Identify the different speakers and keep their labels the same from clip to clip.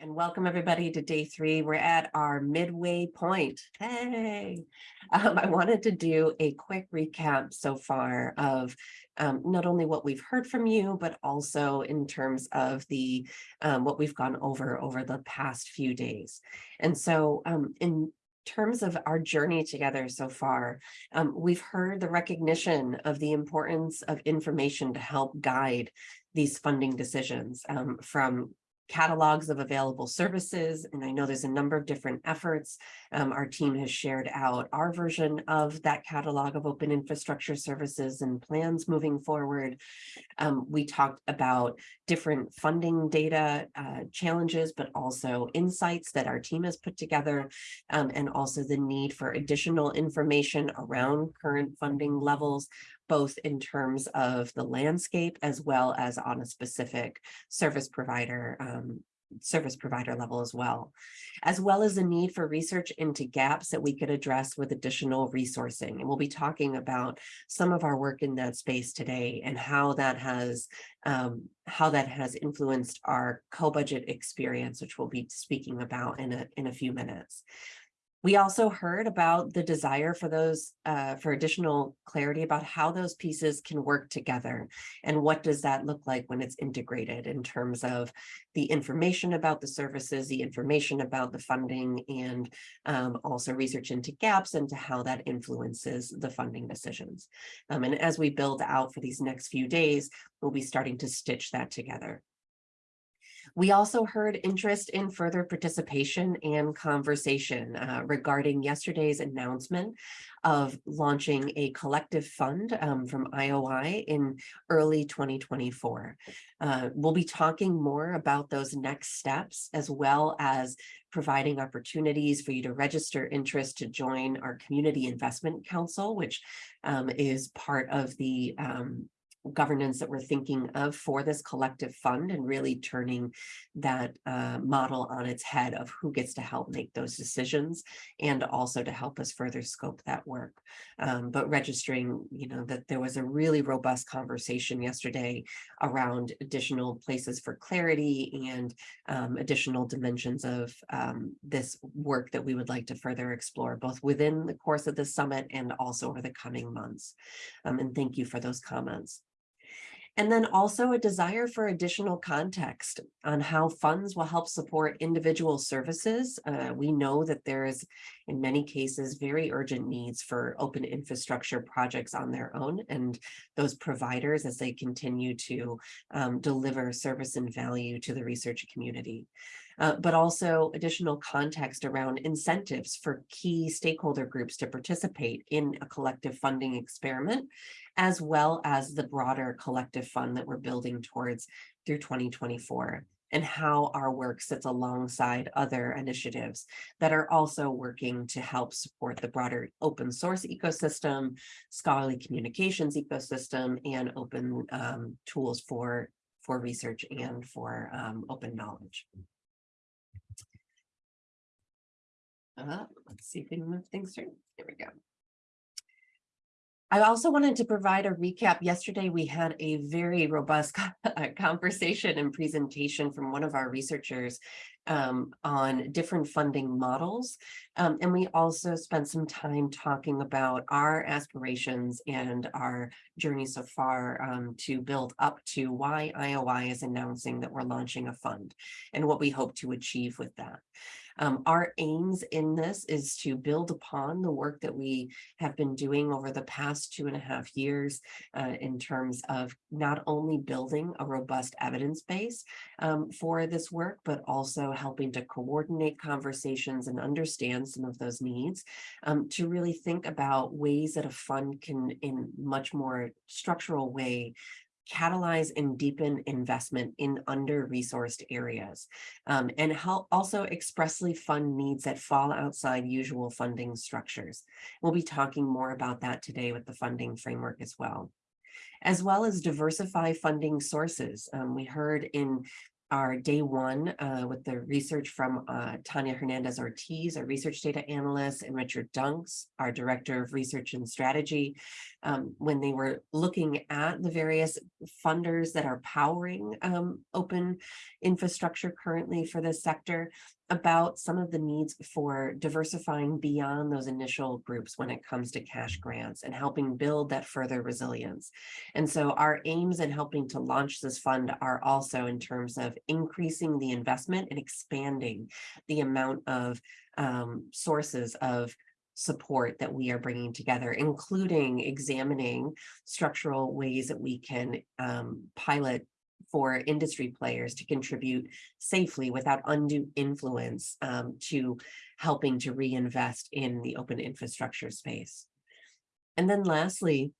Speaker 1: and welcome everybody to day three. We're at our midway point. Hey, um, I wanted to do a quick recap so far of um, not only what we've heard from you, but also in terms of the um, what we've gone over over the past few days. And so um, in terms of our journey together so far, um, we've heard the recognition of the importance of information to help guide these funding decisions um, from catalogs of available services. And I know there's a number of different efforts. Um, our team has shared out our version of that catalog of open infrastructure services and plans moving forward. Um, we talked about different funding data uh, challenges, but also insights that our team has put together, um, and also the need for additional information around current funding levels, both in terms of the landscape as well as on a specific service provider um, service provider level as well, as well as the need for research into gaps that we could address with additional resourcing. And we'll be talking about some of our work in that space today and how that has um, how that has influenced our co-budget experience, which we'll be speaking about in a, in a few minutes. We also heard about the desire for those uh, for additional clarity about how those pieces can work together and what does that look like when it's integrated in terms of the information about the services, the information about the funding, and um, also research into gaps and how that influences the funding decisions. Um, and as we build out for these next few days, we'll be starting to stitch that together. We also heard interest in further participation and conversation uh, regarding yesterday's announcement of launching a collective fund um, from IOI in early 2024. Uh, we'll be talking more about those next steps as well as providing opportunities for you to register interest to join our Community Investment Council, which um, is part of the um, governance that we're thinking of for this collective fund and really turning that uh, model on its head of who gets to help make those decisions and also to help us further scope that work. Um, but registering, you know, that there was a really robust conversation yesterday around additional places for clarity and um, additional dimensions of um, this work that we would like to further explore both within the course of the summit and also over the coming months. Um, and thank you for those comments. And then also a desire for additional context on how funds will help support individual services. Uh, we know that there is, in many cases, very urgent needs for open infrastructure projects on their own and those providers as they continue to um, deliver service and value to the research community. Uh, but also additional context around incentives for key stakeholder groups to participate in a collective funding experiment as well as the broader collective fund that we're building towards through 2024 and how our work sits alongside other initiatives that are also working to help support the broader open source ecosystem, scholarly communications ecosystem, and open um, tools for, for research and for um, open knowledge. Uh, let's see if we can move things through. There we go. I also wanted to provide a recap. Yesterday, we had a very robust conversation and presentation from one of our researchers um, on different funding models. Um, and we also spent some time talking about our aspirations and our journey so far um, to build up to why IOI is announcing that we're launching a fund and what we hope to achieve with that. Um, our aims in this is to build upon the work that we have been doing over the past two and a half years uh, in terms of not only building a robust evidence base um, for this work, but also helping to coordinate conversations and understand some of those needs um, to really think about ways that a fund can in much more structural way catalyze and deepen investment in under-resourced areas, um, and help also expressly fund needs that fall outside usual funding structures. We'll be talking more about that today with the funding framework as well as well as diversify funding sources. Um, we heard in our day one uh, with the research from uh, Tanya Hernandez Ortiz, our research data analyst, and Richard Dunks, our director of research and strategy, um, when they were looking at the various funders that are powering um, open infrastructure currently for this sector about some of the needs for diversifying beyond those initial groups when it comes to cash grants and helping build that further resilience. And so our aims in helping to launch this fund are also in terms of increasing the investment and expanding the amount of um, sources of support that we are bringing together, including examining structural ways that we can um, pilot for industry players to contribute safely without undue influence um, to helping to reinvest in the open infrastructure space. And then lastly,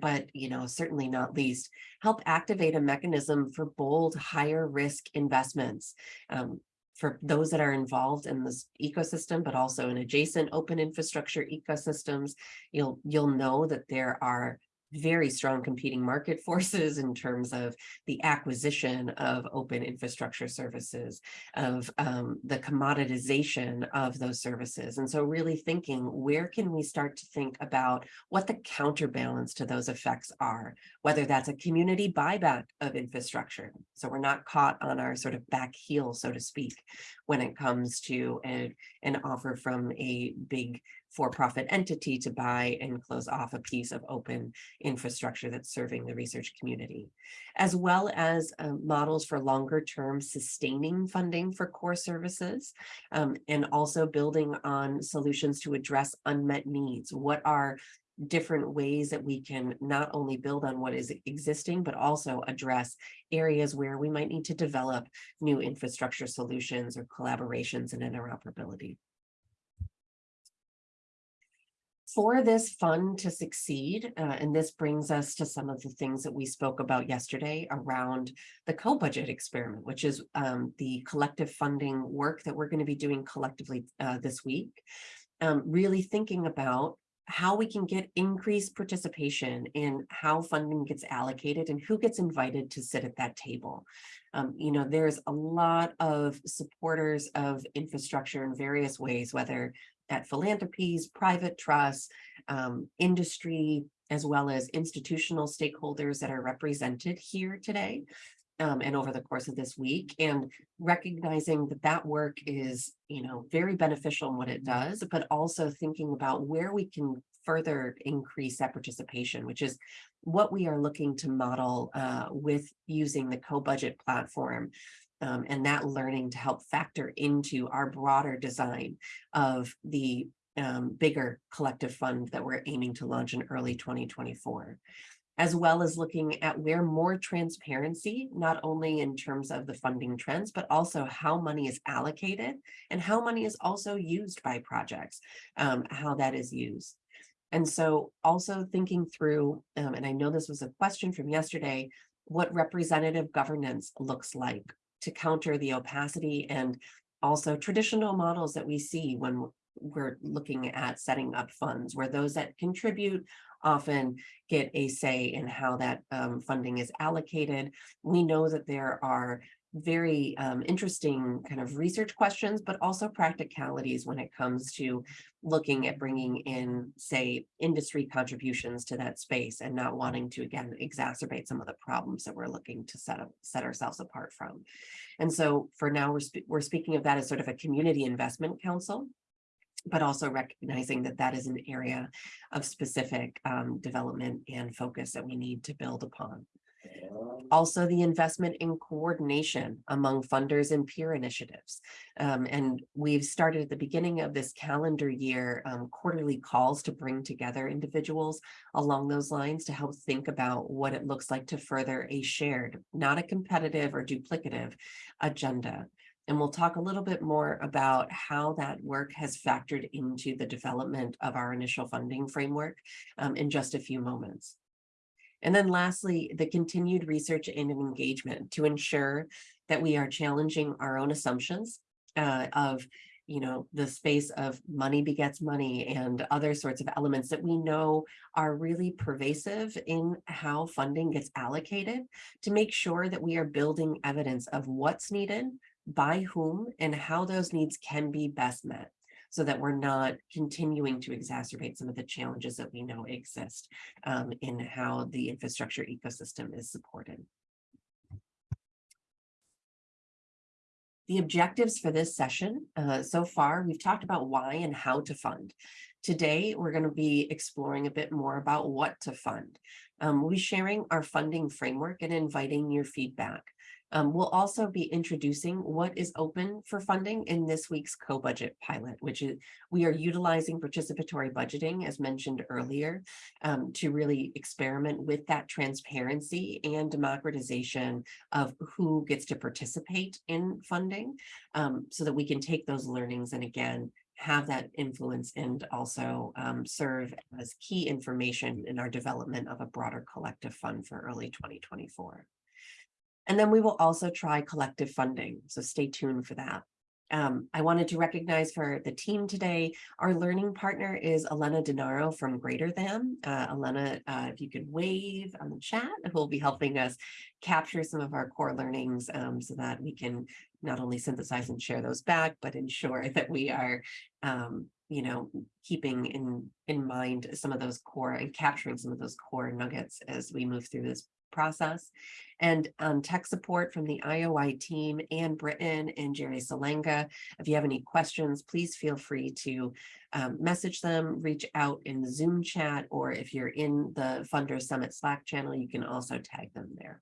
Speaker 1: but you know, certainly not least, help activate a mechanism for bold, higher risk investments. Um, for those that are involved in this ecosystem, but also in adjacent open infrastructure ecosystems, you'll you'll know that there are very strong competing market forces in terms of the acquisition of open infrastructure services, of um, the commoditization of those services. And so really thinking, where can we start to think about what the counterbalance to those effects are, whether that's a community buyback of infrastructure. So we're not caught on our sort of back heel, so to speak, when it comes to a, an offer from a big for-profit entity to buy and close off a piece of open infrastructure that's serving the research community, as well as um, models for longer term sustaining funding for core services, um, and also building on solutions to address unmet needs. What are different ways that we can not only build on what is existing, but also address areas where we might need to develop new infrastructure solutions or collaborations and interoperability for this fund to succeed, uh, and this brings us to some of the things that we spoke about yesterday around the co-budget experiment, which is um, the collective funding work that we're going to be doing collectively uh, this week. Um, really thinking about how we can get increased participation in how funding gets allocated and who gets invited to sit at that table. Um, you know, there's a lot of supporters of infrastructure in various ways, whether at philanthropies, private trusts, um, industry, as well as institutional stakeholders that are represented here today um, and over the course of this week and recognizing that that work is, you know, very beneficial in what it does, but also thinking about where we can further increase that participation, which is what we are looking to model uh, with using the co-budget platform um, and that learning to help factor into our broader design of the um, bigger collective fund that we're aiming to launch in early 2024 as well as looking at where more transparency, not only in terms of the funding trends, but also how money is allocated and how money is also used by projects, um, how that is used. And so also thinking through, um, and I know this was a question from yesterday, what representative governance looks like to counter the opacity and also traditional models that we see when we're looking at setting up funds where those that contribute often get a say in how that um, funding is allocated. We know that there are very um, interesting kind of research questions, but also practicalities when it comes to looking at bringing in, say, industry contributions to that space and not wanting to, again, exacerbate some of the problems that we're looking to set up, set ourselves apart from. And so for now, we're, spe we're speaking of that as sort of a community investment council but also recognizing that that is an area of specific um, development and focus that we need to build upon. Also, the investment in coordination among funders and peer initiatives. Um, and we've started at the beginning of this calendar year um, quarterly calls to bring together individuals along those lines to help think about what it looks like to further a shared, not a competitive or duplicative agenda. And we'll talk a little bit more about how that work has factored into the development of our initial funding framework um, in just a few moments. And then lastly, the continued research and engagement to ensure that we are challenging our own assumptions uh, of you know, the space of money begets money and other sorts of elements that we know are really pervasive in how funding gets allocated to make sure that we are building evidence of what's needed, by whom, and how those needs can be best met. So that we're not continuing to exacerbate some of the challenges that we know exist um, in how the infrastructure ecosystem is supported. The objectives for this session, uh, so far, we've talked about why and how to fund. Today, we're going to be exploring a bit more about what to fund. Um, we'll be sharing our funding framework and inviting your feedback. Um, we'll also be introducing what is open for funding in this week's co-budget pilot, which is we are utilizing participatory budgeting, as mentioned earlier, um, to really experiment with that transparency and democratization of who gets to participate in funding um, so that we can take those learnings and again, have that influence and also um, serve as key information in our development of a broader collective fund for early 2024. And then we will also try collective funding, so stay tuned for that. Um, I wanted to recognize for the team today, our learning partner is Elena Denaro from Greater Than. Uh, Elena, uh, if you could wave on the chat, who will be helping us capture some of our core learnings um, so that we can not only synthesize and share those back, but ensure that we are, um, you know, keeping in, in mind some of those core and capturing some of those core nuggets as we move through this process. And um, tech support from the IOI team, Ann Britton and Jerry Salanga. If you have any questions, please feel free to um, message them, reach out in the Zoom chat, or if you're in the Funder Summit Slack channel, you can also tag them there.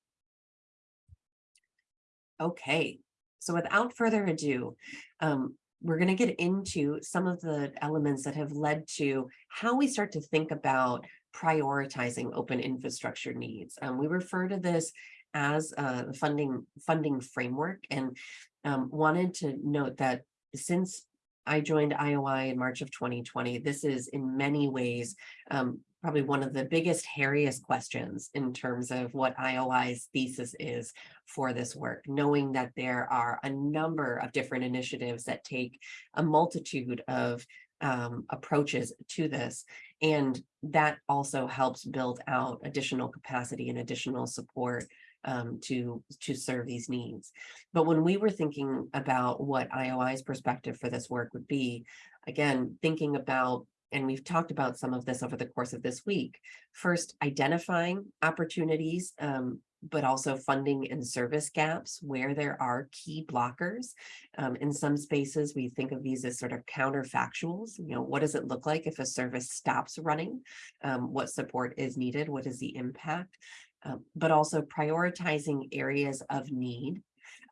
Speaker 1: Okay, so without further ado, um, we're going to get into some of the elements that have led to how we start to think about prioritizing open infrastructure needs. Um, we refer to this as a funding funding framework and um, wanted to note that since I joined IOI in March of 2020, this is in many ways um, probably one of the biggest, hairiest questions in terms of what IOI's thesis is for this work, knowing that there are a number of different initiatives that take a multitude of um, approaches to this. And that also helps build out additional capacity and additional support um, to, to serve these needs. But when we were thinking about what IOI's perspective for this work would be, again, thinking about and we've talked about some of this over the course of this week. First, identifying opportunities um, but also funding and service gaps where there are key blockers. Um, in some spaces, we think of these as sort of counterfactuals. You know, what does it look like if a service stops running? Um, what support is needed? What is the impact? Um, but also prioritizing areas of need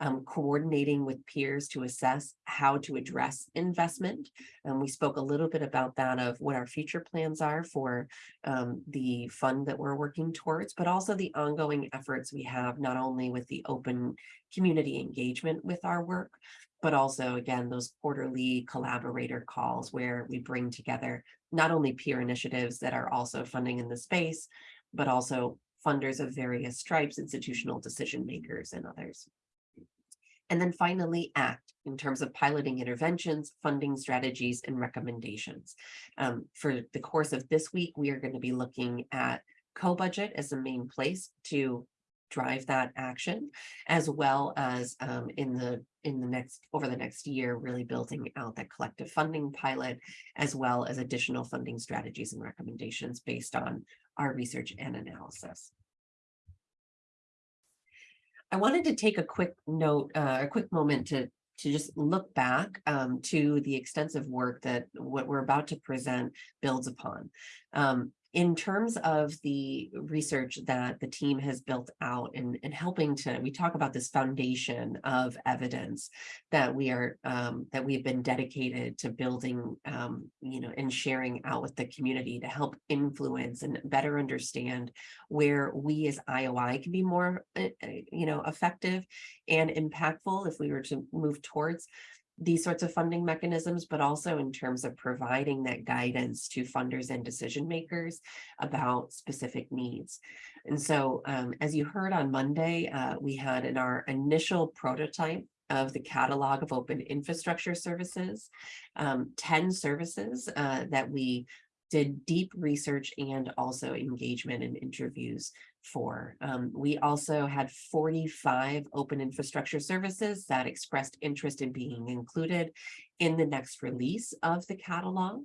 Speaker 1: um, coordinating with peers to assess how to address investment. And we spoke a little bit about that of what our future plans are for um, the fund that we're working towards, but also the ongoing efforts we have not only with the open community engagement with our work, but also again, those quarterly collaborator calls where we bring together not only peer initiatives that are also funding in the space, but also funders of various stripes, institutional decision makers and others. And then finally, ACT in terms of piloting interventions, funding strategies, and recommendations. Um, for the course of this week, we are going to be looking at co-budget as the main place to drive that action, as well as um, in the in the next over the next year, really building out that collective funding pilot, as well as additional funding strategies and recommendations based on our research and analysis. I wanted to take a quick note, uh, a quick moment to to just look back um, to the extensive work that what we're about to present builds upon. Um, in terms of the research that the team has built out and, and helping to, we talk about this foundation of evidence that we are, um, that we've been dedicated to building, um, you know, and sharing out with the community to help influence and better understand where we as IOI can be more, uh, uh, you know, effective and impactful if we were to move towards these sorts of funding mechanisms, but also in terms of providing that guidance to funders and decision makers about specific needs. And so um, as you heard on Monday, uh, we had in our initial prototype of the catalog of open infrastructure services, um, 10 services uh, that we did deep research and also engagement and interviews for. Um, we also had 45 open infrastructure services that expressed interest in being included in the next release of the catalog.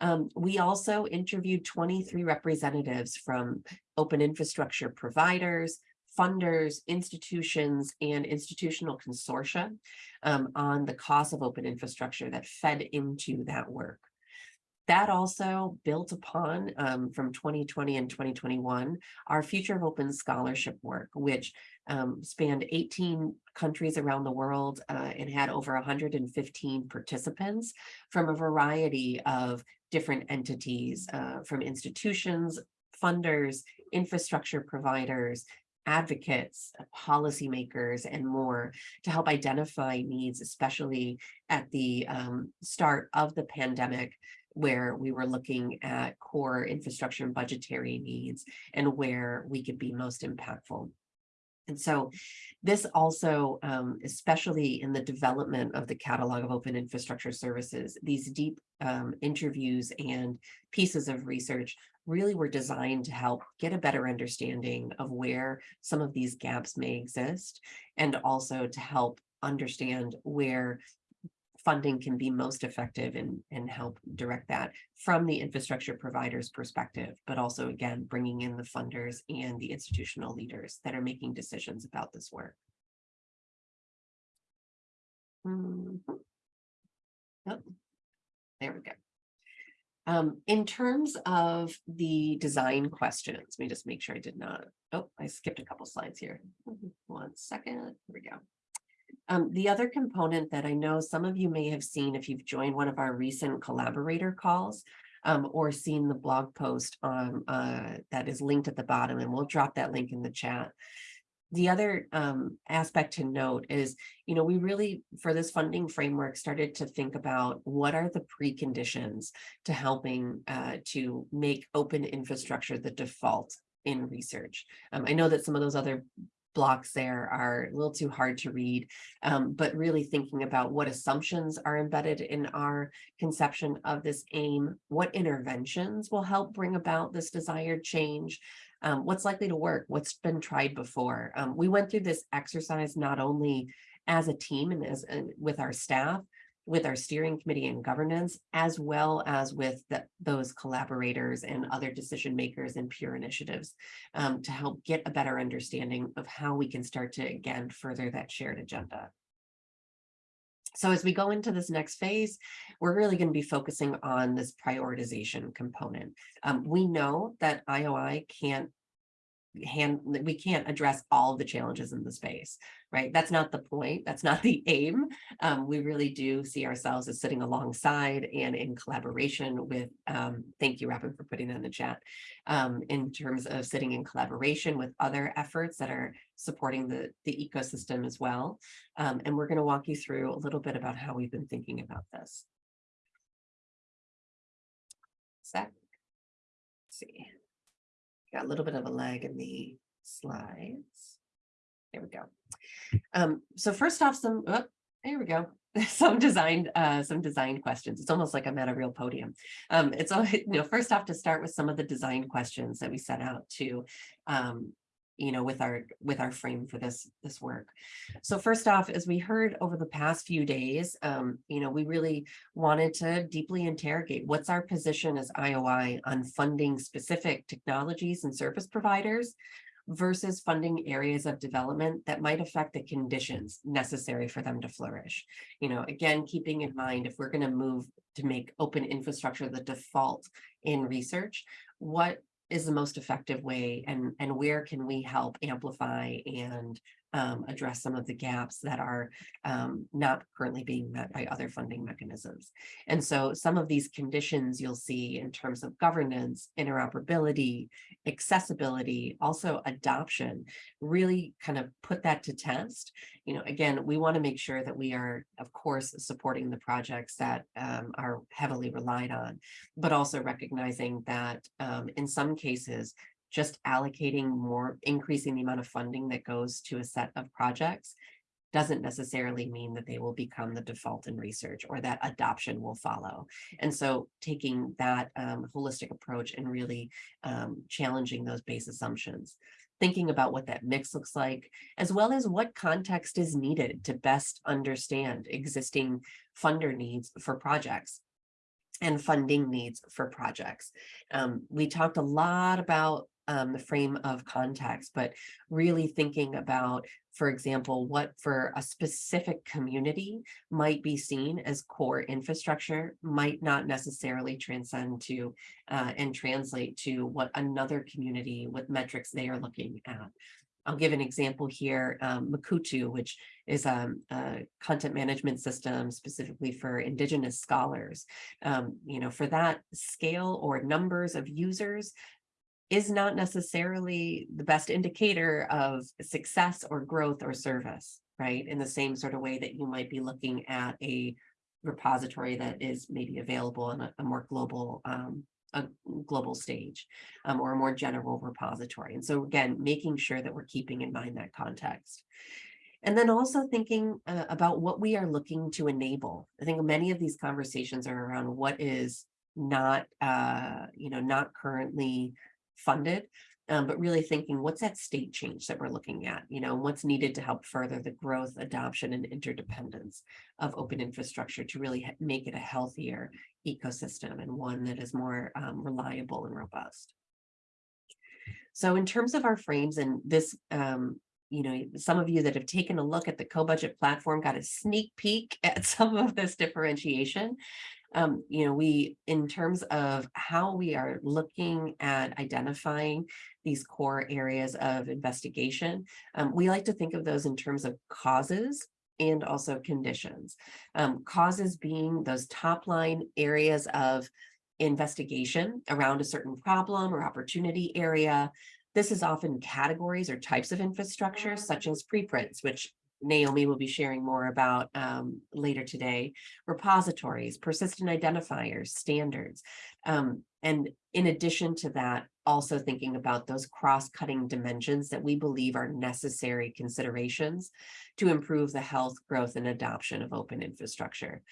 Speaker 1: Um, we also interviewed 23 representatives from open infrastructure providers, funders, institutions, and institutional consortia um, on the cost of open infrastructure that fed into that work. That also built upon um, from 2020 and 2021, our Future of Open Scholarship work, which um, spanned 18 countries around the world uh, and had over 115 participants from a variety of different entities, uh, from institutions, funders, infrastructure providers, advocates, policymakers, and more to help identify needs, especially at the um, start of the pandemic, where we were looking at core infrastructure and budgetary needs and where we could be most impactful. And so this also, um, especially in the development of the catalog of open infrastructure services, these deep um, interviews and pieces of research really were designed to help get a better understanding of where some of these gaps may exist and also to help understand where funding can be most effective and, and help direct that from the infrastructure provider's perspective, but also again, bringing in the funders and the institutional leaders that are making decisions about this work. Mhm. Oh, there we go. Um, in terms of the design questions, let me just make sure I did not, oh, I skipped a couple slides here. One second, here we go. Um, the other component that I know some of you may have seen if you've joined one of our recent collaborator calls um, or seen the blog post uh, that is linked at the bottom, and we'll drop that link in the chat. The other um, aspect to note is, you know, we really, for this funding framework, started to think about what are the preconditions to helping uh, to make open infrastructure the default in research. Um, I know that some of those other blocks there are a little too hard to read, um, but really thinking about what assumptions are embedded in our conception of this aim, what interventions will help bring about this desired change, um, what's likely to work, what's been tried before. Um, we went through this exercise not only as a team and as with our staff, with our steering committee and governance, as well as with the, those collaborators and other decision makers and peer initiatives um, to help get a better understanding of how we can start to, again, further that shared agenda. So as we go into this next phase, we're really going to be focusing on this prioritization component. Um, we know that IOI can't hand we can't address all of the challenges in the space right? That's not the point that's not the aim. Um, we really do see ourselves as sitting alongside and in collaboration with um, thank you Robin for putting that in the chat um, in terms of sitting in collaboration with other efforts that are supporting the the ecosystem as well. Um, and we're going to walk you through a little bit about how we've been thinking about this. Let's see Got a little bit of a lag in the slides. There we go. Um, so first off, some, oh, there we go. some design, uh, some design questions. It's almost like I'm at a real podium. Um, it's all, you know, first off to start with some of the design questions that we set out to um, you know, with our with our frame for this this work. So first off, as we heard over the past few days, um, you know, we really wanted to deeply interrogate what's our position as IOI on funding specific technologies and service providers versus funding areas of development that might affect the conditions necessary for them to flourish. You know, again, keeping in mind if we're going to move to make open infrastructure the default in research, what is the most effective way and, and where can we help amplify and um, address some of the gaps that are um, not currently being met by other funding mechanisms. And so some of these conditions you'll see in terms of governance, interoperability, accessibility, also adoption, really kind of put that to test. You know, again, we want to make sure that we are, of course, supporting the projects that um, are heavily relied on, but also recognizing that um, in some cases, just allocating more, increasing the amount of funding that goes to a set of projects doesn't necessarily mean that they will become the default in research or that adoption will follow. And so taking that um, holistic approach and really um, challenging those base assumptions thinking about what that mix looks like, as well as what context is needed to best understand existing funder needs for projects and funding needs for projects. Um, we talked a lot about um, the frame of context, but really thinking about, for example, what for a specific community might be seen as core infrastructure might not necessarily transcend to uh, and translate to what another community, what metrics they are looking at. I'll give an example here, um, Mukurtu, which is um, a content management system specifically for Indigenous scholars. Um, you know, for that scale or numbers of users is not necessarily the best indicator of success or growth or service, right? In the same sort of way that you might be looking at a repository that is maybe available on a, a more global um, a global stage um, or a more general repository. And so again, making sure that we're keeping in mind that context. And then also thinking uh, about what we are looking to enable. I think many of these conversations are around what is not, uh, you know, not currently funded, um, but really thinking what's that state change that we're looking at, you know, what's needed to help further the growth, adoption, and interdependence of open infrastructure to really make it a healthier ecosystem and one that is more um, reliable and robust. So in terms of our frames and this, um, you know, some of you that have taken a look at the co-budget platform got a sneak peek at some of this differentiation. Um, you know, we, in terms of how we are looking at identifying these core areas of investigation, um, we like to think of those in terms of causes and also conditions. Um, causes being those top line areas of investigation around a certain problem or opportunity area. This is often categories or types of infrastructure such as preprints, which Naomi will be sharing more about um, later today, repositories, persistent identifiers, standards. Um, and in addition to that, also thinking about those cross-cutting dimensions that we believe are necessary considerations to improve the health, growth, and adoption of open infrastructure.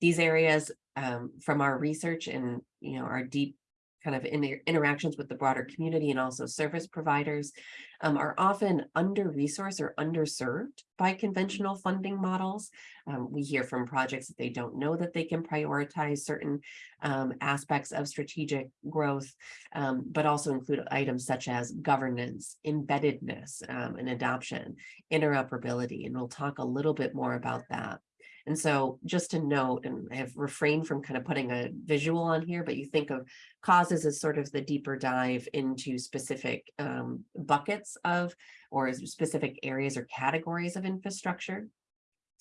Speaker 1: These areas um, from our research and you know our deep kind of in their interactions with the broader community and also service providers um, are often under-resourced or underserved by conventional funding models. Um, we hear from projects that they don't know that they can prioritize certain um, aspects of strategic growth, um, but also include items such as governance, embeddedness, um, and adoption, interoperability, and we'll talk a little bit more about that. And so just to note, and I have refrained from kind of putting a visual on here, but you think of causes as sort of the deeper dive into specific um, buckets of or specific areas or categories of infrastructure.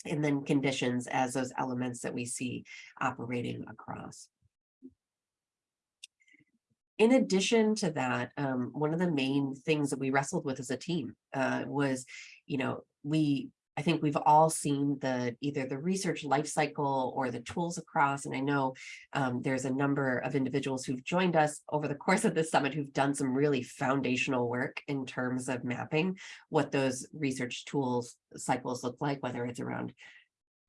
Speaker 1: And then conditions as those elements that we see operating across. In addition to that, um, one of the main things that we wrestled with as a team uh, was, you know, we I think we've all seen the either the research life cycle or the tools across. And I know um, there's a number of individuals who've joined us over the course of this summit who've done some really foundational work in terms of mapping what those research tools cycles look like, whether it's around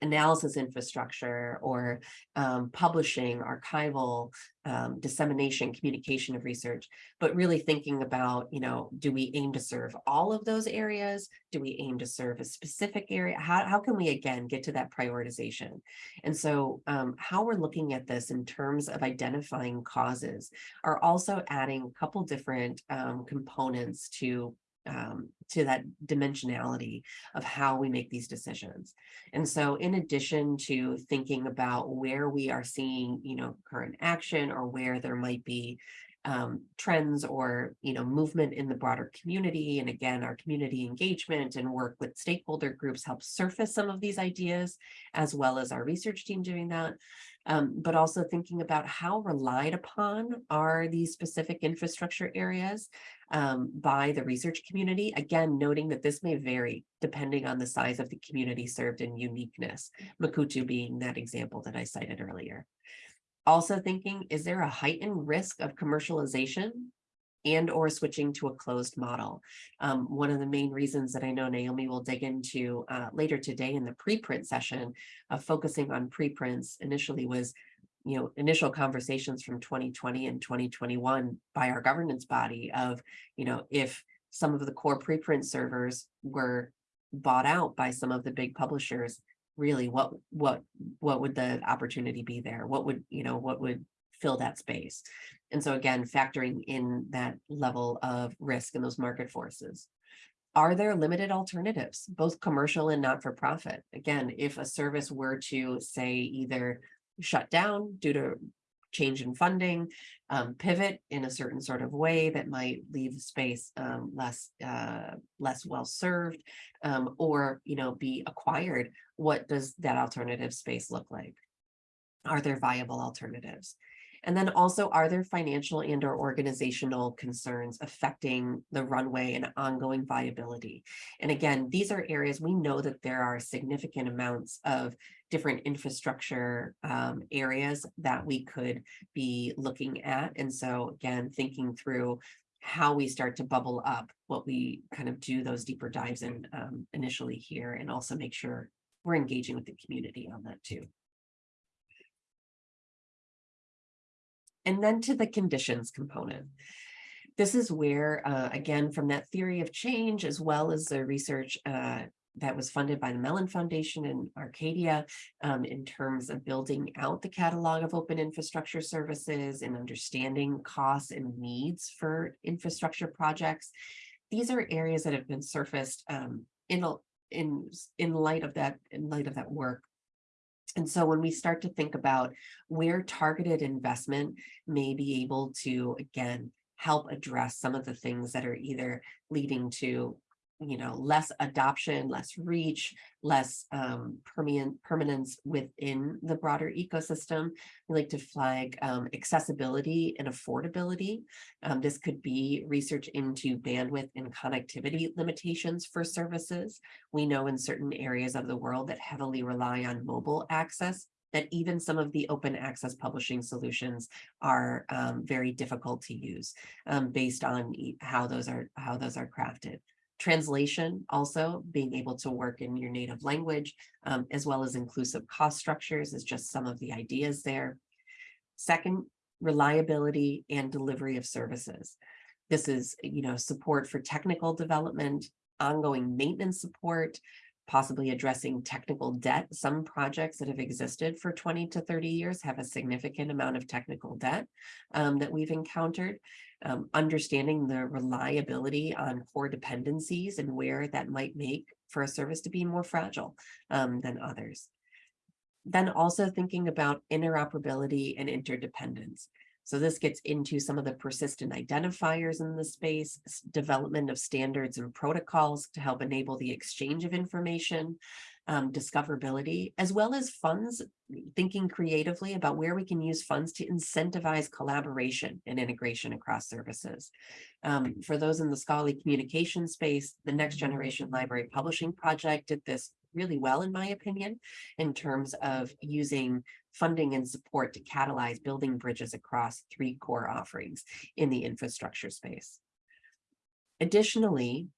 Speaker 1: analysis infrastructure or um, publishing, archival, um, dissemination, communication of research, but really thinking about, you know, do we aim to serve all of those areas? Do we aim to serve a specific area? How, how can we, again, get to that prioritization? And so um, how we're looking at this in terms of identifying causes are also adding a couple different um, components to um, to that dimensionality of how we make these decisions. And so in addition to thinking about where we are seeing, you know, current action or where there might be um, trends or, you know, movement in the broader community. And again, our community engagement and work with stakeholder groups helps surface some of these ideas, as well as our research team doing that um, but also thinking about how relied upon are these specific infrastructure areas um, by the research community. Again, noting that this may vary depending on the size of the community served and uniqueness, Mukurtu being that example that I cited earlier. Also thinking, is there a heightened risk of commercialization and or switching to a closed model. Um, one of the main reasons that I know Naomi will dig into uh, later today in the preprint session of focusing on preprints initially was you know, initial conversations from 2020 and 2021 by our governance body of, you know, if some of the core preprint servers were bought out by some of the big publishers, really what what what would the opportunity be there? What would, you know, what would fill that space? And so again, factoring in that level of risk and those market forces. Are there limited alternatives, both commercial and not-for-profit? Again, if a service were to say either shut down due to change in funding, um, pivot in a certain sort of way that might leave space um, less uh, less well served, um, or you know be acquired. What does that alternative space look like? Are there viable alternatives? And then also, are there financial and or organizational concerns affecting the runway and ongoing viability? And again, these are areas we know that there are significant amounts of different infrastructure um, areas that we could be looking at. And so again, thinking through how we start to bubble up what we kind of do those deeper dives in um, initially here and also make sure we're engaging with the community on that too. And then to the conditions component. This is where, uh, again, from that theory of change, as well as the research uh, that was funded by the Mellon Foundation in Arcadia um, in terms of building out the catalog of open infrastructure services and understanding costs and needs for infrastructure projects. These are areas that have been surfaced um, in, in, in light of that in light of that work and so when we start to think about where targeted investment may be able to, again, help address some of the things that are either leading to you know, less adoption, less reach, less um, permanence within the broader ecosystem. We like to flag um, accessibility and affordability. Um, this could be research into bandwidth and connectivity limitations for services. We know in certain areas of the world that heavily rely on mobile access that even some of the open access publishing solutions are um, very difficult to use um, based on how those are how those are crafted. Translation also being able to work in your native language, um, as well as inclusive cost structures is just some of the ideas there. Second, reliability and delivery of services. This is, you know, support for technical development, ongoing maintenance support, possibly addressing technical debt. Some projects that have existed for 20 to 30 years have a significant amount of technical debt um, that we've encountered. Um, understanding the reliability on core dependencies and where that might make for a service to be more fragile um, than others. Then also thinking about interoperability and interdependence. So this gets into some of the persistent identifiers in the space, development of standards and protocols to help enable the exchange of information, um, discoverability, as well as funds, thinking creatively about where we can use funds to incentivize collaboration and integration across services. Um, for those in the scholarly communication space, the Next Generation Library Publishing Project did this really well, in my opinion, in terms of using funding and support to catalyze building bridges across three core offerings in the infrastructure space. Additionally,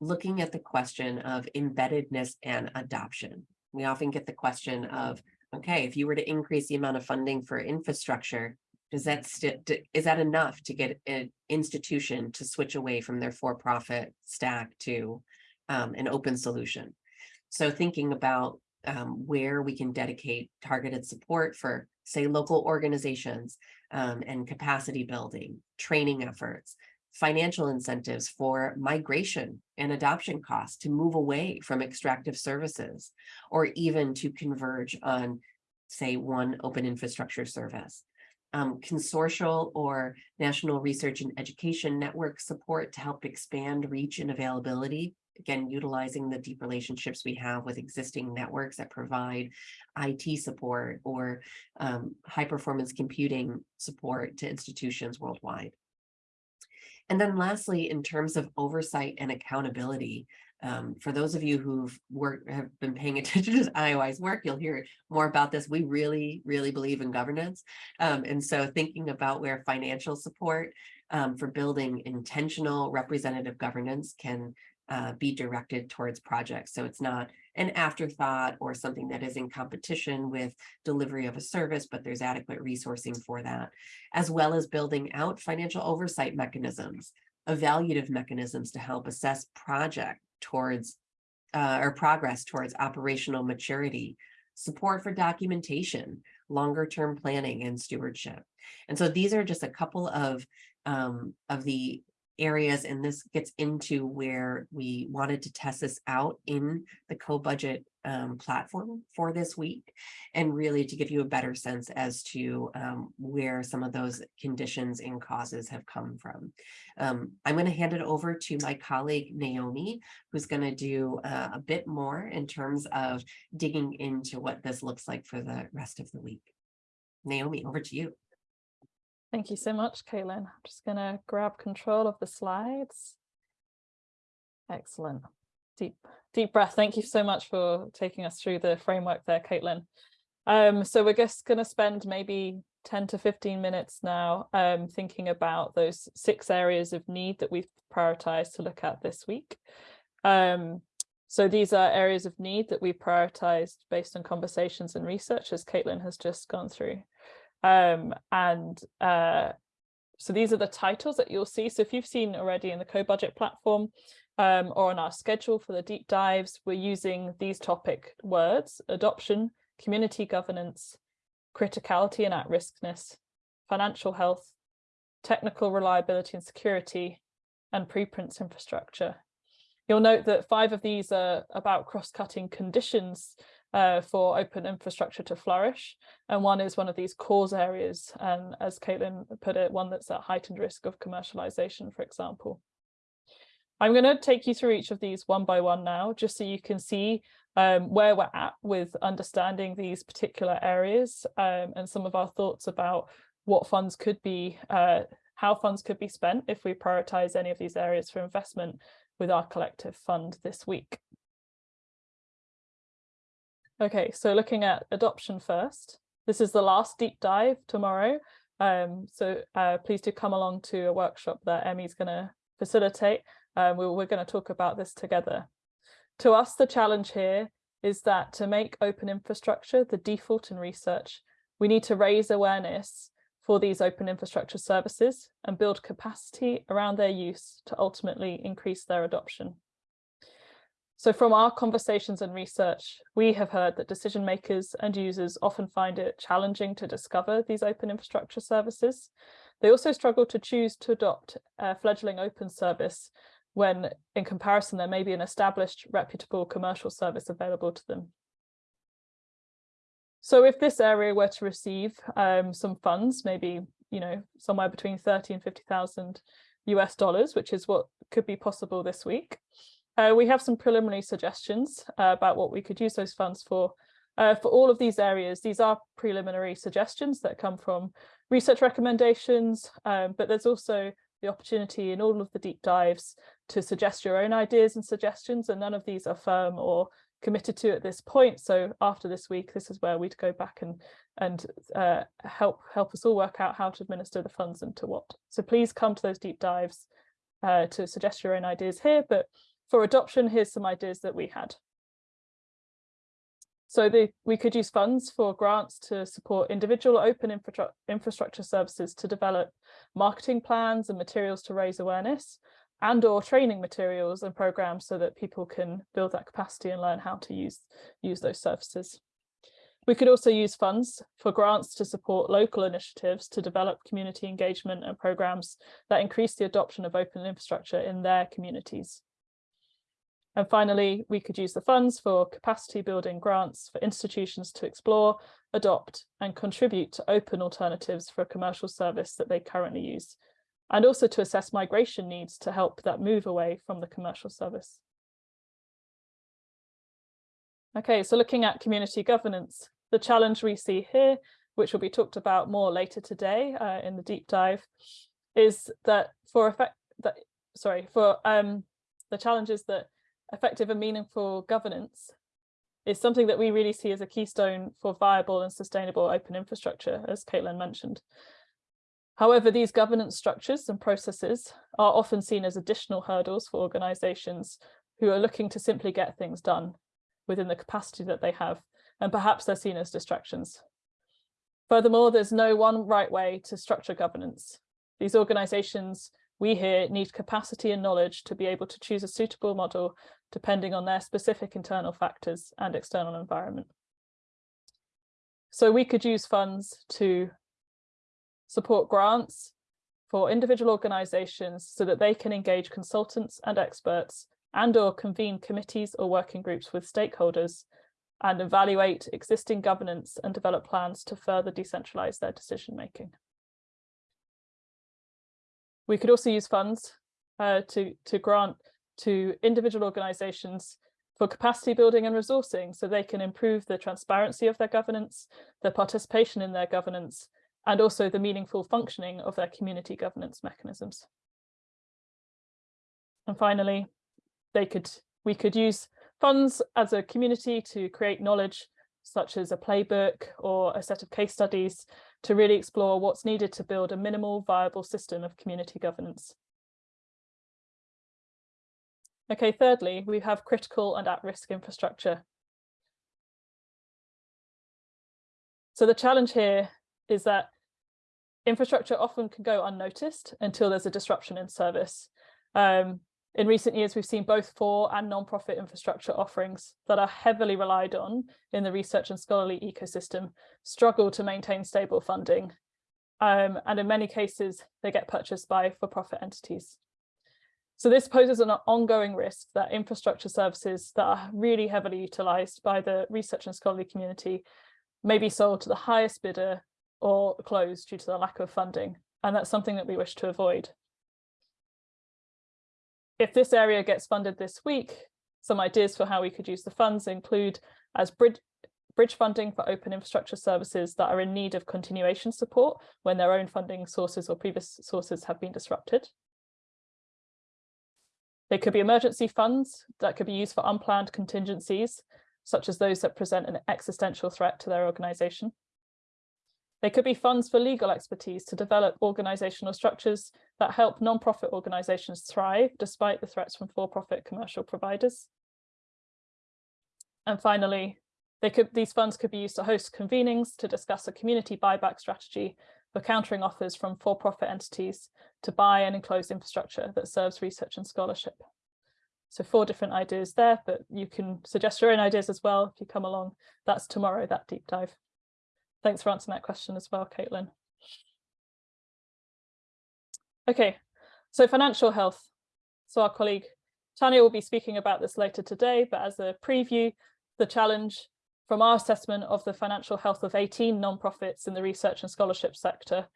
Speaker 1: looking at the question of embeddedness and adoption. We often get the question of, okay, if you were to increase the amount of funding for infrastructure, does that is that enough to get an institution to switch away from their for-profit stack to um, an open solution? So thinking about um, where we can dedicate targeted support for, say, local organizations um, and capacity building, training efforts, financial incentives for migration and adoption costs to move away from extractive services, or even to converge on, say, one open infrastructure service. Um, consortial or national research and education network support to help expand reach and availability again, utilizing the deep relationships we have with existing networks that provide IT support or um, high performance computing support to institutions worldwide. And then lastly, in terms of oversight and accountability, um, for those of you who've worked, have been paying attention to IOI's work, you'll hear more about this. We really, really believe in governance. Um, and so thinking about where financial support um, for building intentional representative governance can uh, be directed towards projects. So it's not an afterthought or something that is in competition with delivery of a service, but there's adequate resourcing for that, as well as building out financial oversight mechanisms, evaluative mechanisms to help assess project towards uh, or progress towards operational maturity, support for documentation, longer term planning and stewardship. And so these are just a couple of um, of the areas, and this gets into where we wanted to test this out in the co-budget um, platform for this week, and really to give you a better sense as to um, where some of those conditions and causes have come from. Um, I'm going to hand it over to my colleague Naomi, who's going to do uh, a bit more in terms of digging into what this looks like for the rest of the week. Naomi, over to you.
Speaker 2: Thank you so much, Caitlin. I'm just going to grab control of the slides. Excellent. Deep, deep breath. Thank you so much for taking us through the framework there, Caitlin. Um, so we're just going to spend maybe 10 to 15 minutes now um, thinking about those six areas of need that we've prioritized to look at this week. Um, so these are areas of need that we prioritized based on conversations and research as Caitlin has just gone through. Um, and uh, so these are the titles that you'll see. So if you've seen already in the co-budget platform um, or on our schedule for the deep dives, we're using these topic words, adoption, community governance, criticality and at-riskness, financial health, technical reliability and security, and preprints infrastructure. You'll note that five of these are about cross-cutting conditions uh, for open infrastructure to flourish. And one is one of these cause areas. And as Caitlin put it, one that's at heightened risk of commercialization, for example. I'm going to take you through each of these one by one now, just so you can see um, where we're at with understanding these particular areas um, and some of our thoughts about what funds could be, uh, how funds could be spent if we prioritize any of these areas for investment with our collective fund this week. Okay, so looking at adoption first, this is the last deep dive tomorrow. Um, so uh, please do come along to a workshop that Emmy's going to facilitate. Um, we, we're going to talk about this together. To us, the challenge here is that to make open infrastructure the default in research, we need to raise awareness for these open infrastructure services and build capacity around their use to ultimately increase their adoption. So from our conversations and research, we have heard that decision makers and users often find it challenging to discover these open infrastructure services. They also struggle to choose to adopt a fledgling open service when in comparison there may be an established reputable commercial service available to them. So if this area were to receive um, some funds, maybe you know somewhere between 30 and 50,000 US dollars, which is what could be possible this week, uh, we have some preliminary suggestions uh, about what we could use those funds for. Uh, for all of these areas, these are preliminary suggestions that come from research recommendations, um, but there's also the opportunity in all of the deep dives to suggest your own ideas and suggestions, and none of these are firm or committed to at this point. So after this week, this is where we'd go back and and uh, help help us all work out how to administer the funds and to what. So please come to those deep dives uh, to suggest your own ideas here, but for adoption, here's some ideas that we had. So the, we could use funds for grants to support individual open infra infrastructure services to develop marketing plans and materials to raise awareness and or training materials and programs so that people can build that capacity and learn how to use, use those services. We could also use funds for grants to support local initiatives to develop community engagement and programs that increase the adoption of open infrastructure in their communities. And finally, we could use the funds for capacity building grants for institutions to explore, adopt and contribute to open alternatives for a commercial service that they currently use, and also to assess migration needs to help that move away from the commercial service. Okay, so looking at community governance, the challenge we see here, which will be talked about more later today uh, in the deep dive, is that for effect that sorry for um, the challenges that effective and meaningful governance is something that we really see as a keystone for viable and sustainable open infrastructure, as Caitlin mentioned. However, these governance structures and processes are often seen as additional hurdles for organisations who are looking to simply get things done within the capacity that they have, and perhaps they're seen as distractions. Furthermore, there's no one right way to structure governance. These organisations we here need capacity and knowledge to be able to choose a suitable model depending on their specific internal factors and external environment. So we could use funds to support grants for individual organisations so that they can engage consultants and experts and or convene committees or working groups with stakeholders and evaluate existing governance and develop plans to further decentralise their decision making. We could also use funds uh, to, to grant to individual organisations for capacity building and resourcing so they can improve the transparency of their governance, their participation in their governance, and also the meaningful functioning of their community governance mechanisms. And finally, they could we could use funds as a community to create knowledge such as a playbook or a set of case studies to really explore what's needed to build a minimal viable system of community governance. Okay, thirdly, we have critical and at-risk infrastructure. So the challenge here is that infrastructure often can go unnoticed until there's a disruption in service. Um, in recent years, we've seen both for and non-profit infrastructure offerings that are heavily relied on in the research and scholarly ecosystem struggle to maintain stable funding. Um, and in many cases, they get purchased by for-profit entities. So this poses an ongoing risk that infrastructure services that are really heavily utilised by the research and scholarly community may be sold to the highest bidder or closed due to the lack of funding. And that's something that we wish to avoid if this area gets funded this week, some ideas for how we could use the funds include as bridge, bridge funding for open infrastructure services that are in need of continuation support when their own funding sources or previous sources have been disrupted. They could be emergency funds that could be used for unplanned contingencies, such as those that present an existential threat to their organisation. They could be funds for legal expertise to develop organisational structures that help non-profit organisations thrive despite the threats from for-profit commercial providers. And finally, could, these funds could be used to host convenings to discuss a community buyback strategy for countering offers from for-profit entities to buy and enclose infrastructure that serves research and scholarship. So four different ideas there, but you can suggest your own ideas as well if you come along. That's tomorrow, that deep dive. Thanks for answering that question as well, Caitlin. Okay, so financial health. So our colleague Tanya will be speaking about this later today, but as a preview, the challenge from our assessment of the financial health of 18 nonprofits in the research and scholarship sector,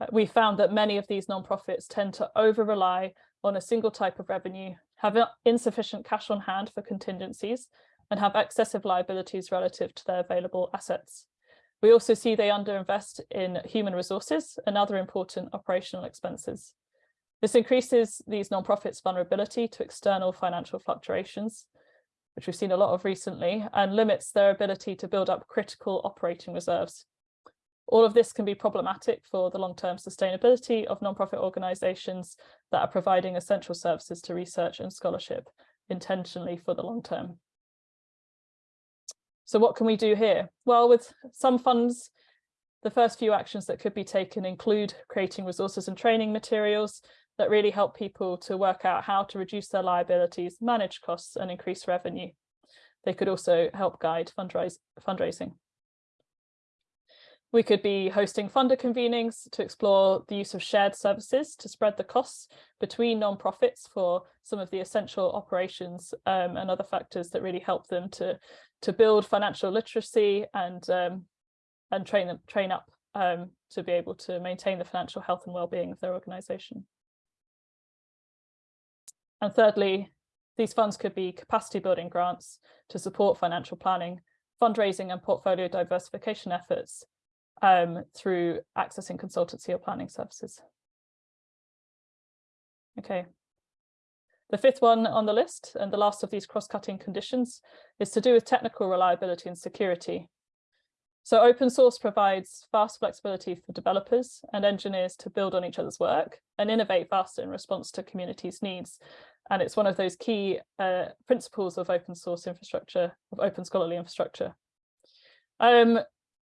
Speaker 2: uh, we found that many of these nonprofits tend to over rely on a single type of revenue, have insufficient cash on hand for contingencies, and have excessive liabilities relative to their available assets. We also see they underinvest in human resources and other important operational expenses. This increases these nonprofits' vulnerability to external financial fluctuations, which we've seen a lot of recently, and limits their ability to build up critical operating reserves. All of this can be problematic for the long-term sustainability of nonprofit organisations that are providing essential services to research and scholarship intentionally for the long term. So what can we do here? Well, with some funds, the first few actions that could be taken include creating resources and training materials that really help people to work out how to reduce their liabilities, manage costs and increase revenue. They could also help guide fundraise, fundraising. We could be hosting funder convenings to explore the use of shared services to spread the costs between non-profits for some of the essential operations um, and other factors that really help them to, to build financial literacy and, um, and train them, train up um, to be able to maintain the financial health and well-being of their organisation. And thirdly, these funds could be capacity building grants to support financial planning, fundraising and portfolio diversification efforts um, through accessing consultancy or planning services. Okay. The fifth one on the list and the last of these cross-cutting conditions is to do with technical reliability and security. So open source provides fast flexibility for developers and engineers to build on each other's work and innovate faster in response to communities' needs. And it's one of those key uh, principles of open source infrastructure, of open scholarly infrastructure. Um,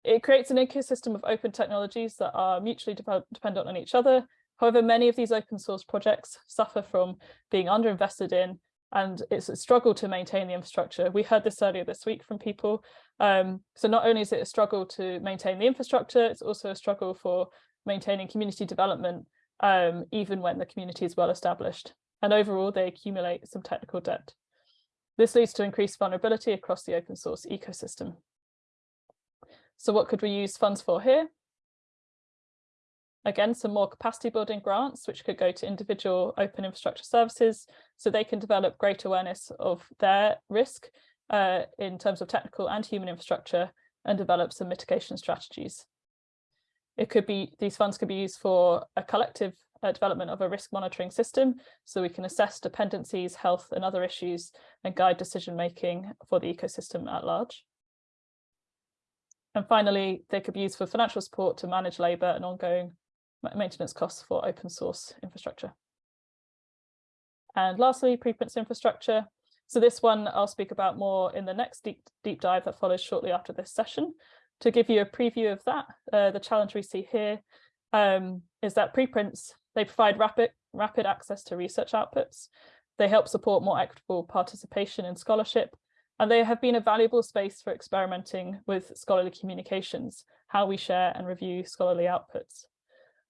Speaker 2: it creates an ecosystem of open technologies that are mutually de dependent on each other. However, many of these open source projects suffer from being underinvested in and it's a struggle to maintain the infrastructure. We heard this earlier this week from people. Um, so not only is it a struggle to maintain the infrastructure, it's also a struggle for maintaining community development, um, even when the community is well established. And overall, they accumulate some technical debt. This leads to increased vulnerability across the open source ecosystem. So what could we use funds for here? Again, some more capacity building grants, which could go to individual open infrastructure services, so they can develop great awareness of their risk uh, in terms of technical and human infrastructure and develop some mitigation strategies. It could be, these funds could be used for a collective uh, development of a risk monitoring system, so we can assess dependencies, health and other issues and guide decision making for the ecosystem at large. And finally, they could be used for financial support to manage labour and ongoing maintenance costs for open source infrastructure. And lastly, preprints infrastructure. So this one I'll speak about more in the next deep, deep dive that follows shortly after this session. To give you a preview of that, uh, the challenge we see here um, is that preprints, they provide rapid, rapid access to research outputs. They help support more equitable participation in scholarship, and they have been a valuable space for experimenting with scholarly communications, how we share and review scholarly outputs.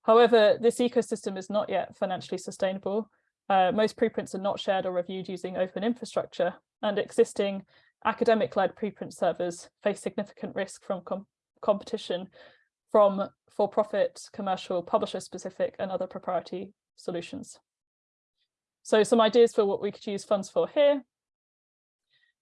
Speaker 2: However, this ecosystem is not yet financially sustainable. Uh, most preprints are not shared or reviewed using open infrastructure, and existing academic-led preprint servers face significant risk from com competition from for-profit, commercial, publisher-specific and other proprietary solutions. So some ideas for what we could use funds for here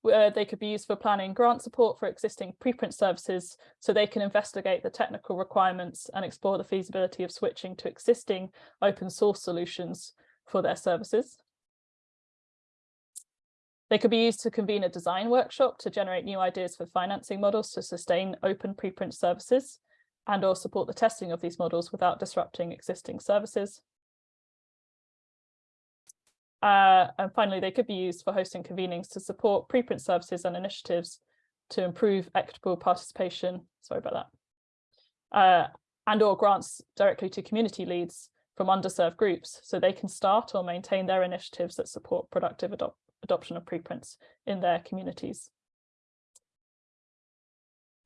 Speaker 2: they could be used for planning grant support for existing preprint services so they can investigate the technical requirements and explore the feasibility of switching to existing open source solutions for their services. They could be used to convene a design workshop to generate new ideas for financing models to sustain open preprint services and or support the testing of these models without disrupting existing services. Uh, and finally, they could be used for hosting convenings to support preprint services and initiatives to improve equitable participation, sorry about that, uh, and or grants directly to community leads from underserved groups so they can start or maintain their initiatives that support productive adop adoption of preprints in their communities.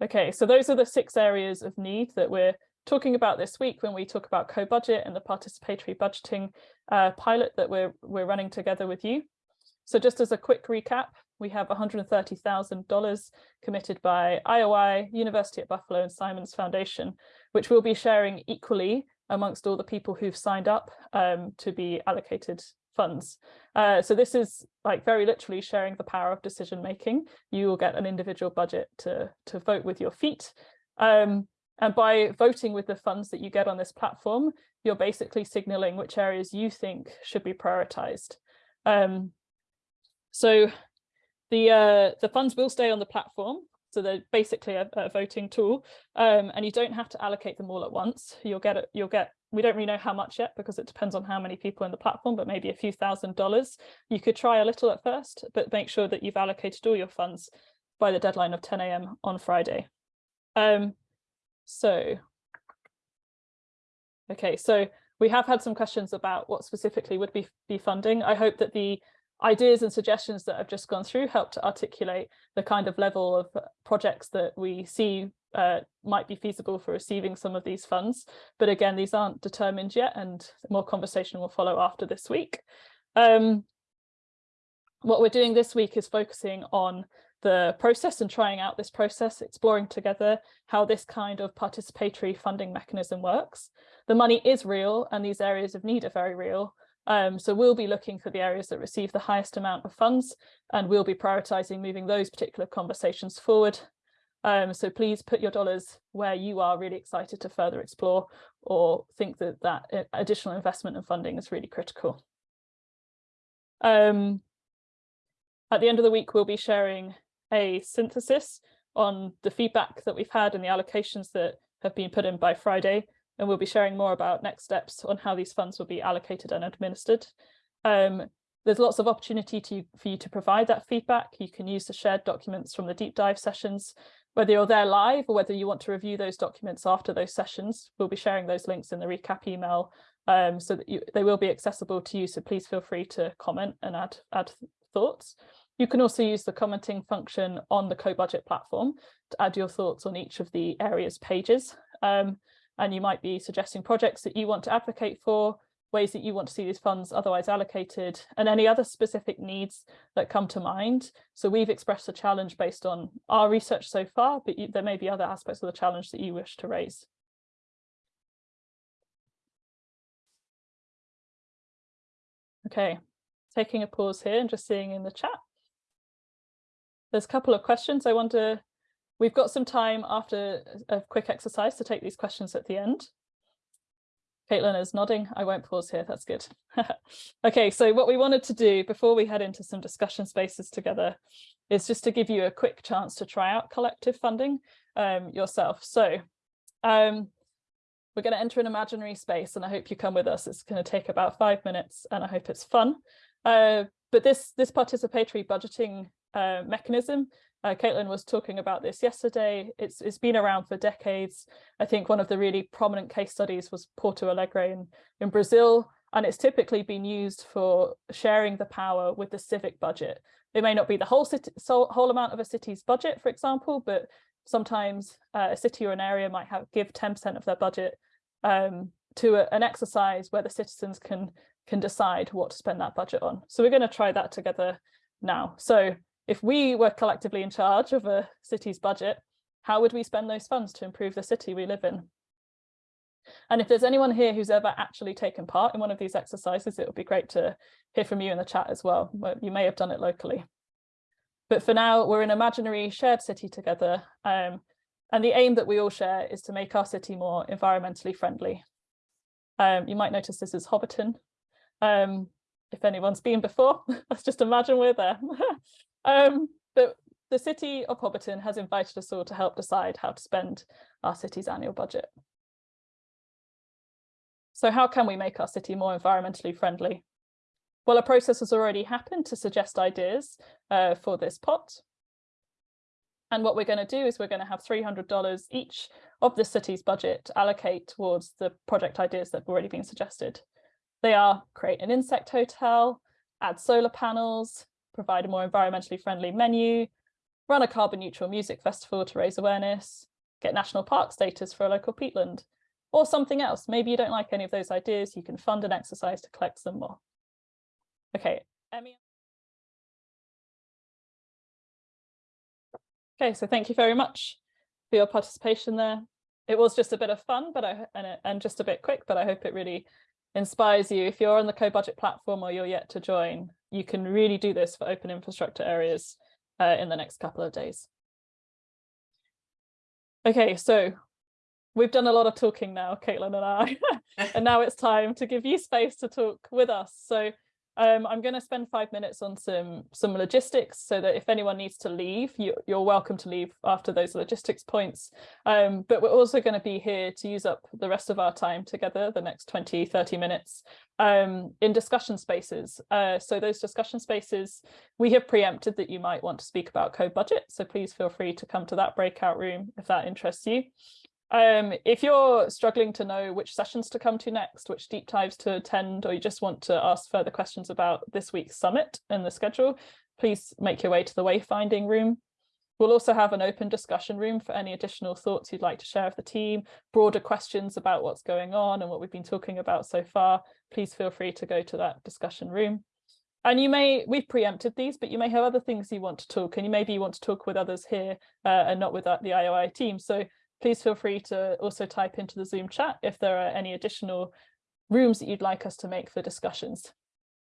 Speaker 2: Okay, so those are the six areas of need that we're talking about this week when we talk about co-budget and the participatory budgeting uh, pilot that we're, we're running together with you. So just as a quick recap, we have $130,000 committed by IOI, University at Buffalo and Simons Foundation, which we'll be sharing equally amongst all the people who've signed up um, to be allocated funds. Uh, so this is like very literally sharing the power of decision making. You will get an individual budget to, to vote with your feet. Um, and by voting with the funds that you get on this platform, you're basically signaling which areas you think should be prioritized. Um, so the uh, the funds will stay on the platform. So they're basically a, a voting tool, um, and you don't have to allocate them all at once. You'll get it. You'll get. We don't really know how much yet because it depends on how many people in the platform, but maybe a few thousand dollars. You could try a little at first, but make sure that you've allocated all your funds by the deadline of 10 a.m. on Friday. Um, so, okay, so we have had some questions about what specifically would be, be funding. I hope that the ideas and suggestions that I've just gone through help to articulate the kind of level of projects that we see uh, might be feasible for receiving some of these funds. But again, these aren't determined yet and more conversation will follow after this week. Um, what we're doing this week is focusing on the process and trying out this process, exploring together how this kind of participatory funding mechanism works. The money is real and these areas of need are very real. Um, so we'll be looking for the areas that receive the highest amount of funds and we'll be prioritising moving those particular conversations forward. Um, so please put your dollars where you are really excited to further explore or think that that uh, additional investment and funding is really critical. Um, at the end of the week, we'll be sharing a synthesis on the feedback that we've had and the allocations that have been put in by Friday, and we'll be sharing more about next steps on how these funds will be allocated and administered. Um, there's lots of opportunity to, for you to provide that feedback. You can use the shared documents from the deep dive sessions, whether you're there live or whether you want to review those documents after those sessions. We'll be sharing those links in the recap email um, so that you, they will be accessible to you. So please feel free to comment and add, add thoughts. You can also use the commenting function on the co-budget platform to add your thoughts on each of the areas pages. Um, and you might be suggesting projects that you want to advocate for, ways that you want to see these funds otherwise allocated, and any other specific needs that come to mind. So we've expressed a challenge based on our research so far, but you, there may be other aspects of the challenge that you wish to raise. Okay, taking a pause here and just seeing in the chat. There's a couple of questions. I wonder, we've got some time after a quick exercise to take these questions at the end. Caitlin is nodding. I won't pause here. That's good. okay, so what we wanted to do before we head into some discussion spaces together is just to give you a quick chance to try out collective funding um, yourself. So um, we're going to enter an imaginary space and I hope you come with us. It's going to take about five minutes and I hope it's fun. Uh, but this, this participatory budgeting uh, mechanism, uh, Caitlin was talking about this yesterday. It's, it's been around for decades. I think one of the really prominent case studies was Porto Alegre in, in Brazil, and it's typically been used for sharing the power with the civic budget. It may not be the whole, city, whole amount of a city's budget, for example, but sometimes uh, a city or an area might have give 10% of their budget um, to a, an exercise where the citizens can can decide what to spend that budget on. So we're going to try that together now. So if we were collectively in charge of a city's budget, how would we spend those funds to improve the city we live in? And if there's anyone here who's ever actually taken part in one of these exercises, it would be great to hear from you in the chat as well. You may have done it locally. But for now, we're an imaginary shared city together. Um, and the aim that we all share is to make our city more environmentally friendly. Um, you might notice this is Hobbiton. Um, if anyone's been before, let's just imagine we're there. um, but the city of Hobbiton has invited us all to help decide how to spend our city's annual budget. So how can we make our city more environmentally friendly? Well, a process has already happened to suggest ideas uh, for this pot. And what we're going to do is we're going to have $300 each of the city's budget allocate towards the project ideas that have already been suggested. They are create an insect hotel, add solar panels, provide a more environmentally friendly menu, run a carbon neutral music festival to raise awareness, get national park status for a local peatland, or something else. Maybe you don't like any of those ideas, you can fund an exercise to collect some more. Okay, Emmy. Okay, so thank you very much for your participation there. It was just a bit of fun, but I and, and just a bit quick, but I hope it really inspires you. If you're on the co-budget platform or you're yet to join, you can really do this for open infrastructure areas uh, in the next couple of days. Okay, so we've done a lot of talking now, Caitlin and I, and now it's time to give you space to talk with us. So um, I'm going to spend five minutes on some some logistics so that if anyone needs to leave, you, are welcome to leave after those logistics points. Um, but we're also going to be here to use up the rest of our time together, the next 20, 30 minutes, um, in discussion spaces. Uh, so those discussion spaces, we have preempted that you might want to speak about co-budget. So please feel free to come to that breakout room if that interests you. Um, if you're struggling to know which sessions to come to next, which deep dives to attend, or you just want to ask further questions about this week's summit and the schedule, please make your way to the wayfinding room. We'll also have an open discussion room for any additional thoughts you'd like to share with the team, broader questions about what's going on and what we've been talking about so far. Please feel free to go to that discussion room. And you may, we've preempted these, but you may have other things you want to talk and you maybe you want to talk with others here uh, and not with the IOI team. So please feel free to also type into the Zoom chat if there are any additional rooms that you'd like us to make for discussions.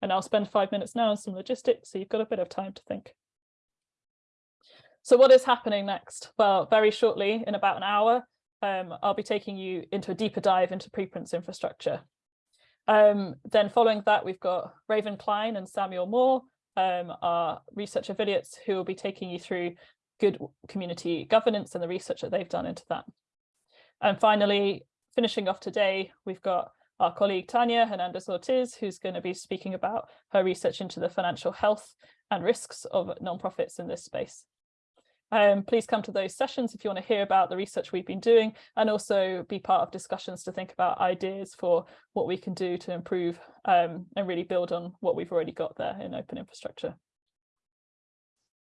Speaker 2: And I'll spend five minutes now on some logistics, so you've got a bit of time to think. So what is happening next? Well, very shortly, in about an hour, um, I'll be taking you into a deeper dive into preprints infrastructure. Um, then following that, we've got Raven Klein and Samuel Moore, um, our research affiliates, who will be taking you through good community governance and the research that they've done into that. And finally, finishing off today, we've got our colleague Tanya Hernandez Ortiz, who's going to be speaking about her research into the financial health and risks of nonprofits in this space. Um, please come to those sessions if you want to hear about the research we've been doing and also be part of discussions to think about ideas for what we can do to improve um, and really build on what we've already got there in open infrastructure.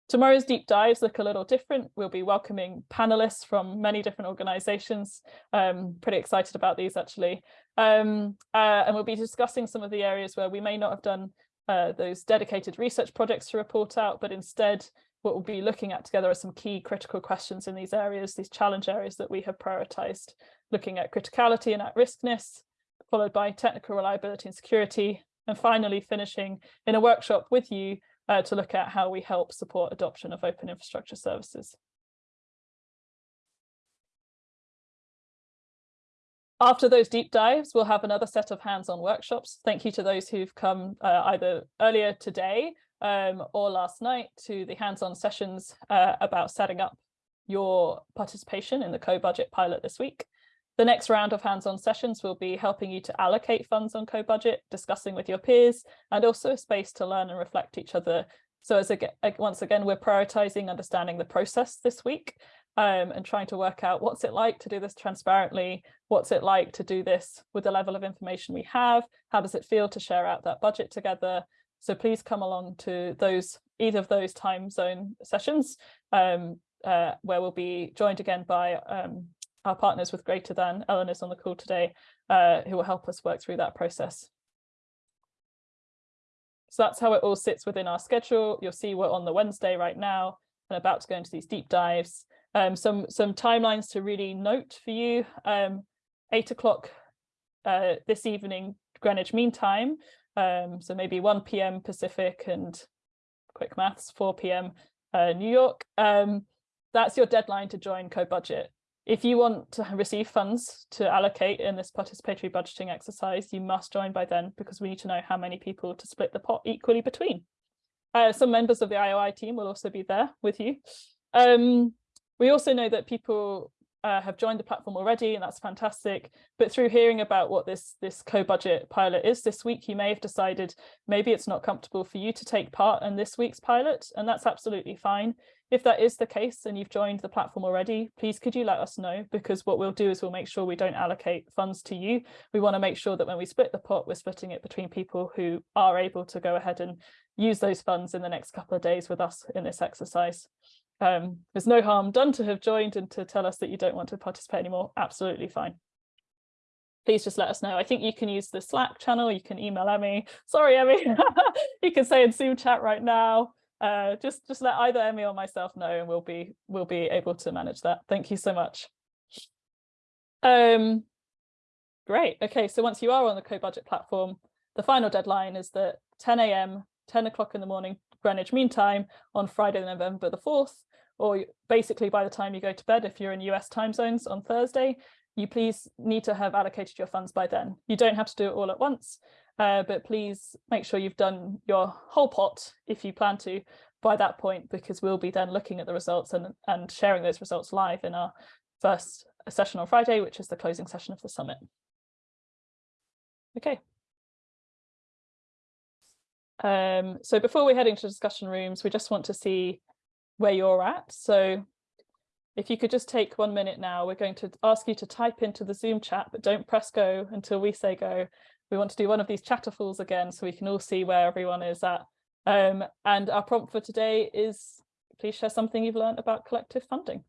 Speaker 2: Tomorrow's deep dives look a little different. We'll be welcoming panelists from many different organizations. Um, pretty excited about these actually. Um, uh, and we'll be discussing some of the areas where we may not have done uh, those dedicated research projects to report out, but instead what we'll be looking at together are some key critical questions in these areas, these challenge areas that we have prioritized, looking at criticality and at-riskness, followed by technical reliability and security, and finally finishing in a workshop with you uh, to look at how we help support adoption of open infrastructure services. After those deep dives, we'll have another set of hands-on workshops. Thank you to those who've come uh, either earlier today um, or last night to the hands-on sessions uh, about setting up your participation in the co-budget pilot this week. The next round of hands-on sessions will be helping you to allocate funds on co-budget, discussing with your peers, and also a space to learn and reflect each other. So as again, once again, we're prioritizing understanding the process this week um, and trying to work out what's it like to do this transparently, what's it like to do this with the level of information we have, how does it feel to share out that budget together. So please come along to those either of those time zone sessions um, uh, where we'll be joined again by um, our partners with Greater Than, Ellen is on the call today, uh, who will help us work through that process. So that's how it all sits within our schedule. You'll see we're on the Wednesday right now and about to go into these deep dives. Um, some, some timelines to really note for you. Um, eight o'clock uh, this evening, Greenwich Mean Time. Um, so maybe 1 p.m. Pacific and quick maths, 4 p.m. Uh, New York. Um, that's your deadline to join co-budget. If you want to receive funds to allocate in this participatory budgeting exercise, you must join by then because we need to know how many people to split the pot equally between. Uh, some members of the IOI team will also be there with you. Um, we also know that people uh, have joined the platform already, and that's fantastic. But through hearing about what this, this co-budget pilot is this week, you may have decided maybe it's not comfortable for you to take part in this week's pilot, and that's absolutely fine. If that is the case and you've joined the platform already, please could you let us know because what we'll do is we'll make sure we don't allocate funds to you. We want to make sure that when we split the pot, we're splitting it between people who are able to go ahead and use those funds in the next couple of days with us in this exercise. Um, there's no harm done to have joined and to tell us that you don't want to participate anymore. Absolutely fine. Please just let us know. I think you can use the Slack channel. You can email Emmy. Sorry, Emmy. you can say in Zoom chat right now. Uh, just just let either Emmy or myself know, and we'll be we'll be able to manage that. Thank you so much. Um, great. Okay, so once you are on the co-budget platform, the final deadline is that 10 a.m., 10 o'clock in the morning Greenwich Mean Time on Friday, November the 4th or basically by the time you go to bed, if you're in US time zones on Thursday, you please need to have allocated your funds by then. You don't have to do it all at once, uh, but please make sure you've done your whole pot if you plan to by that point, because we'll be then looking at the results and, and sharing those results live in our first session on Friday, which is the closing session of the summit. Okay. Um, so before we head into discussion rooms, we just want to see where you're at. So if you could just take one minute now, we're going to ask you to type into the Zoom chat, but don't press go until we say go. We want to do one of these chatterfalls again so we can all see where everyone is at. Um, and our prompt for today is please share something you've learned about collective funding.